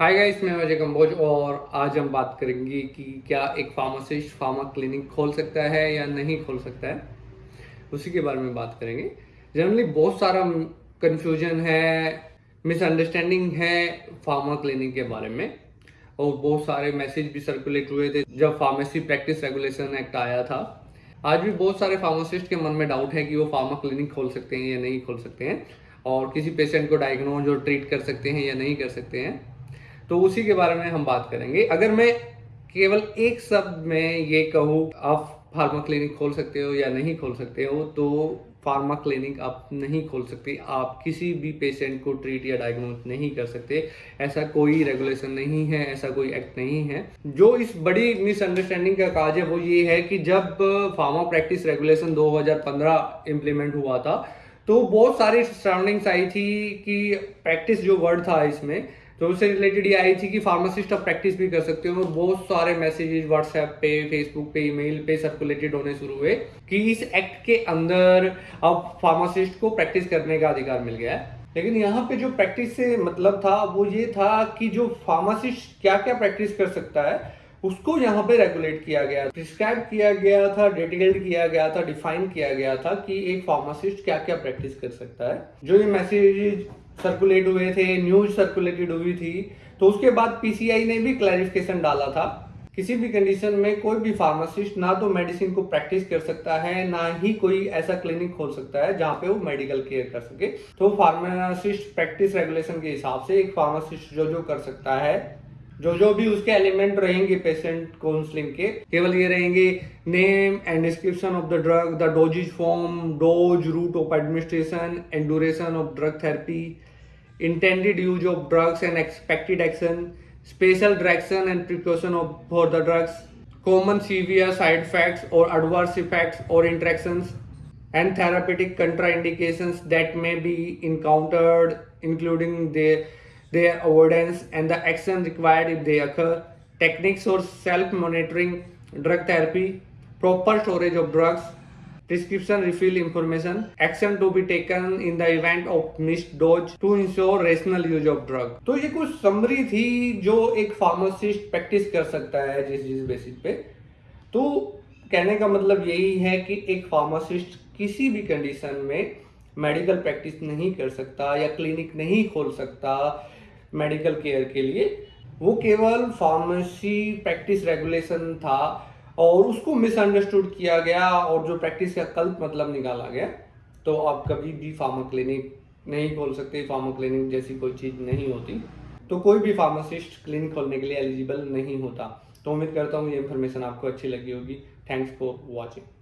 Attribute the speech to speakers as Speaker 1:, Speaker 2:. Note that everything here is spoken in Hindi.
Speaker 1: हाय गाइस मैं अजय कंबोज और आज हम बात करेंगे कि क्या एक फार्मासिस्ट फार्मा क्लिनिक खोल सकता है या नहीं खोल सकता है। उसी के बारे में बात करेंगे। जनरली बहुत सारा कंफ्यूजन है मिसअंडरस्टैंडिंग है फार्मा क्लिनिक के बारे में। और बहुत सारे मैसेज भी सर्कुलेट हुए थे जब फार्मेसी प्रैक्टिस रेगुलेशन एक्ट आया था। आज भी बहुत सारे फार्मासिस्ट के मन में डाउट है कि वो फार्मा क्लिनिक खोल सकते हैं या नहीं खोल सकते हैं। और किसी पेशेंट को डायग्नोज और ट्रीट कर सकते हैं या नहीं कर सकते हैं। तो उसी के बारे में हम बात करेंगे। अगर मैं केवल एक शब्द में ये कहूँ, आप फार्मा क्लिनिक खोल सकते हो या नहीं खोल सकते हो तो फार्मा क्लिनिक आप नहीं खोल सकते। आप किसी भी पेशेंट को ट्रीट या डायग्नोज नहीं कर सकते। ऐसा कोई रेगुलेशन नहीं है, ऐसा कोई एक्ट नहीं है। जो इस बड़ी मिसअंडरस्टैंडिंग का काज है, वो ये है कि जब फार्मा प्रैक्टिस रेगुलेशन 2015 इम्प्लीमेंट हुआ था तो बहुत सारी सराउंडिंग्स आई थी कि प्रैक्टिस जो वर्ड था इसमें तो उससे रिलेटेड ये आई थी कि फार्मासिस्ट आप प्रैक्टिस भी कर सकते हो बहुत सारे मैसेजेस व्हाट्सएप पे फेसबुक पे ईमेल पे सर्कुलेटेड होने शुरू हुए कि इस एक्ट के अंदर अब फार्मासिस्ट को प्रैक्टिस करने का अधिकार मिल गया है। लेकिन यहाँ पे जो प्रैक्टिस से मतलब था, वो ये था कि जो फार्मासिस्ट क्या क्या प्रैक्टिस कर सकता है, उसको यहाँ पे रेगुलेट किया गया। प्रिस्क्राइब किया गया था डिटेल्ड किया गया था डिफाइन किया गया था कि एक फार्मासिस्ट क्या क्या प्रैक्टिस कर सकता है। जो ये मैसेज सर्कुलेट हुए थे न्यूज़ सर्कुलेटेड हुई थी तो उसके बाद पीसीआई ने भी क्लैरिफिकेशन डाला था। किसी भी कंडीशन में कोई भी फार्मासिस्ट ना तो मेडिसिन को प्रैक्टिस कर सकता है, ना ही कोई ऐसा क्लिनिक खोल सकता है जहाँ पे वो मेडिकल केयर कर सके। तो फार्मासिस्ट प्रैक्टिस रेगुलेशन के हिसाब से एक फार्मासिस्ट जो जो कर सकता है जो जो भी उसके एलिमेंट रहेंगे पेशेंट काउंसलिंग के, केवल ये रहेंगे name and description of the drug the doses form dose route of administration and duration of drug therapy intended use of drugs and expected action special direction and precaution of for the drugs common severe side effects और एडवर्स इफेक्ट्स और interaction and therapeutic contraindication that may be encountered including their their avoidance and the action required if they occur, techniques for self-monitoring drug therapy, proper storage of drugs, prescription refill information, action to be taken in the event of missed dose to ensure rational use of drug. तो ये कुछ समरी थी जो एक फार्मासिस्ट प्रैक्टिस कर सकता है जिस जिस बेसिस पे तो कहने का मतलब यही है कि एक फार्मासिस्ट किसी भी कंडीशन में मेडिकल प्रैक्टिस नहीं कर सकता या क्लिनिक नहीं खोल सकता मेडिकल केयर के लिए, वो केवल फार्मेसी प्रैक्टिस रेगुलेशन था और उसको मिसअंडरस्टूड किया गया और जो प्रैक्टिस का कल्प मतलब निकाला गया तो आप कभी भी फार्मा क्लिनिक नहीं खोल सकते फार्मा क्लिनिक जैसी कोई चीज़ नहीं होती। तो कोई भी फार्मासिस्ट क्लिनिक खोलने के लिए एलिजिबल नहीं होता। तो उम्मीद करता हूँ ये इन्फॉर्मेशन आपको अच्छी लगी होगी। Thanks for watching